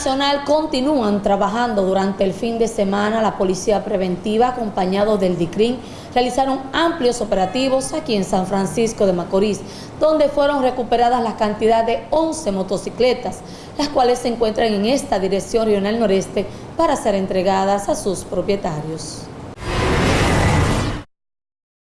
nacional continúan trabajando durante el fin de semana. La Policía Preventiva, acompañado del DICRIN, realizaron amplios operativos aquí en San Francisco de Macorís, donde fueron recuperadas la cantidad de 11 motocicletas, las cuales se encuentran en esta dirección regional noreste para ser entregadas a sus propietarios.